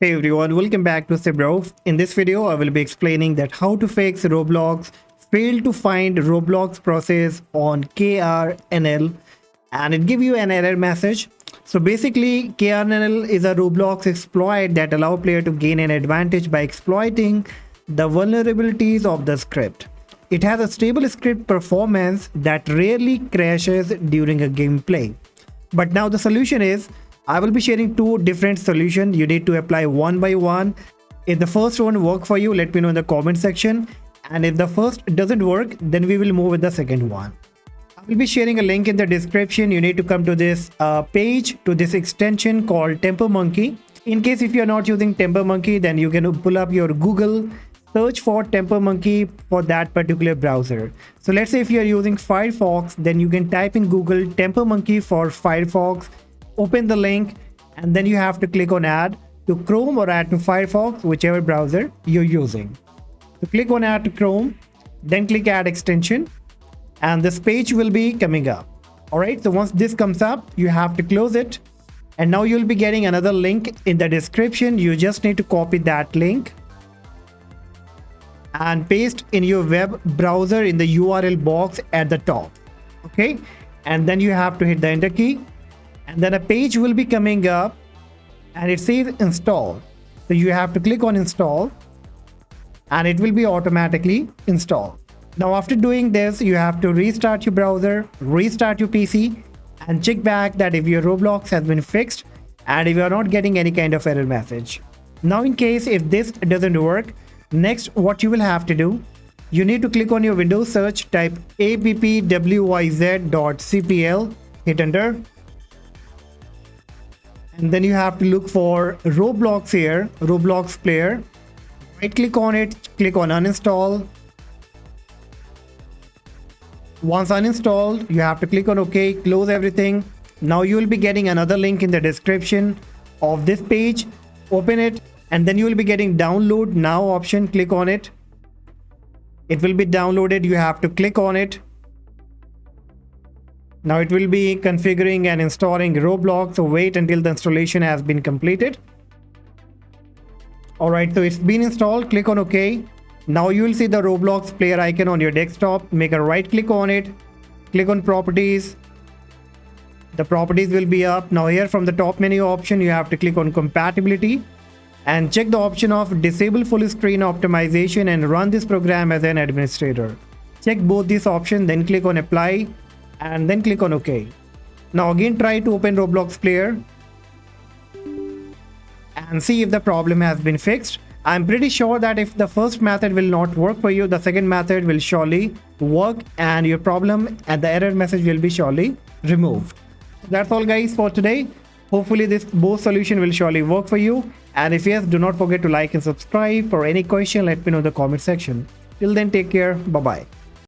Hey everyone, welcome back to Sibro. In this video, I will be explaining that how to fix Roblox failed to find Roblox process on KRNL and it give you an error message. So basically, KRNL is a Roblox exploit that allow player to gain an advantage by exploiting the vulnerabilities of the script. It has a stable script performance that rarely crashes during a gameplay. But now the solution is I will be sharing two different solutions. You need to apply one by one. If the first one work for you, let me know in the comment section. And if the first doesn't work, then we will move with the second one. I will be sharing a link in the description. You need to come to this uh, page, to this extension called Tampermonkey. In case if you're not using Tampermonkey, then you can pull up your Google search for Tampermonkey for that particular browser. So let's say if you're using Firefox, then you can type in Google Tampermonkey for Firefox open the link and then you have to click on add to Chrome or add to Firefox, whichever browser you're using. So click on add to Chrome, then click add extension and this page will be coming up. All right, so once this comes up, you have to close it. And now you'll be getting another link in the description. You just need to copy that link and paste in your web browser in the URL box at the top. Okay, and then you have to hit the enter key and then a page will be coming up and it says install. So you have to click on install and it will be automatically installed. Now after doing this you have to restart your browser restart your pc and check back that if your roblox has been fixed and if you are not getting any kind of error message. Now in case if this doesn't work next what you will have to do you need to click on your windows search type appwiz.cpl hit enter and then you have to look for roblox here roblox player. Right click on it click on uninstall. Once uninstalled you have to click on ok close everything. Now you will be getting another link in the description of this page. Open it and then you will be getting download now option. Click on it. It will be downloaded. You have to click on it now it will be configuring and installing Roblox, so wait until the installation has been completed. Alright, so it's been installed, click on OK. Now you will see the Roblox player icon on your desktop. Make a right click on it, click on properties. The properties will be up. Now here from the top menu option, you have to click on compatibility and check the option of disable full screen optimization and run this program as an administrator. Check both these options, then click on apply and then click on OK. Now again try to open Roblox player and see if the problem has been fixed. I'm pretty sure that if the first method will not work for you, the second method will surely work and your problem and the error message will be surely removed. That's all guys for today. Hopefully this both solution will surely work for you. And if yes, do not forget to like and subscribe. For any question, let me know in the comment section. Till then, take care. Bye-bye.